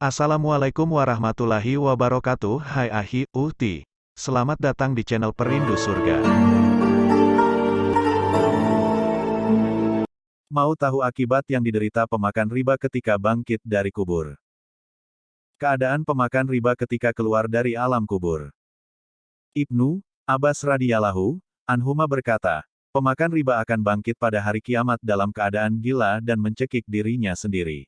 Assalamualaikum warahmatullahi wabarakatuh Hai Ahi, Uhti Selamat datang di channel Perindu Surga Mau tahu akibat yang diderita pemakan riba ketika bangkit dari kubur? Keadaan pemakan riba ketika keluar dari alam kubur Ibnu, Abbas radhiyallahu Anhuma berkata, pemakan riba akan bangkit pada hari kiamat dalam keadaan gila dan mencekik dirinya sendiri.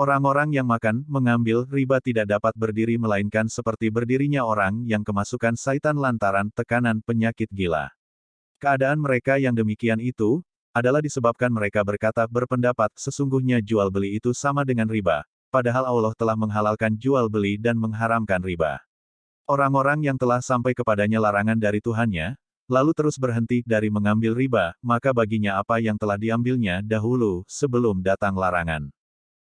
Orang-orang yang makan, mengambil, riba tidak dapat berdiri melainkan seperti berdirinya orang yang kemasukan saitan lantaran tekanan penyakit gila. Keadaan mereka yang demikian itu, adalah disebabkan mereka berkata berpendapat sesungguhnya jual beli itu sama dengan riba, padahal Allah telah menghalalkan jual beli dan mengharamkan riba. Orang-orang yang telah sampai kepadanya larangan dari Tuhannya, lalu terus berhenti dari mengambil riba, maka baginya apa yang telah diambilnya dahulu, sebelum datang larangan.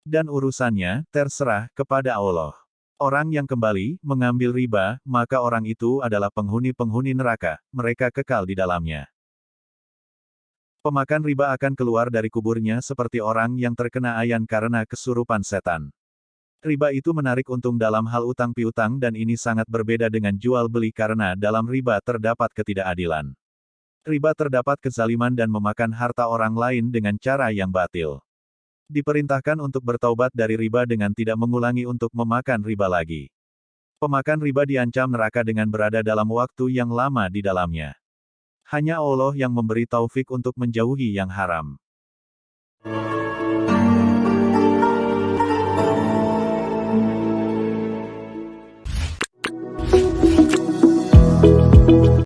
Dan urusannya, terserah, kepada Allah. Orang yang kembali, mengambil riba, maka orang itu adalah penghuni-penghuni neraka, mereka kekal di dalamnya. Pemakan riba akan keluar dari kuburnya seperti orang yang terkena ayan karena kesurupan setan. Riba itu menarik untung dalam hal utang piutang dan ini sangat berbeda dengan jual beli karena dalam riba terdapat ketidakadilan. Riba terdapat kezaliman dan memakan harta orang lain dengan cara yang batil. Diperintahkan untuk bertaubat dari riba dengan tidak mengulangi untuk memakan riba lagi. Pemakan riba diancam neraka dengan berada dalam waktu yang lama di dalamnya. Hanya Allah yang memberi taufik untuk menjauhi yang haram.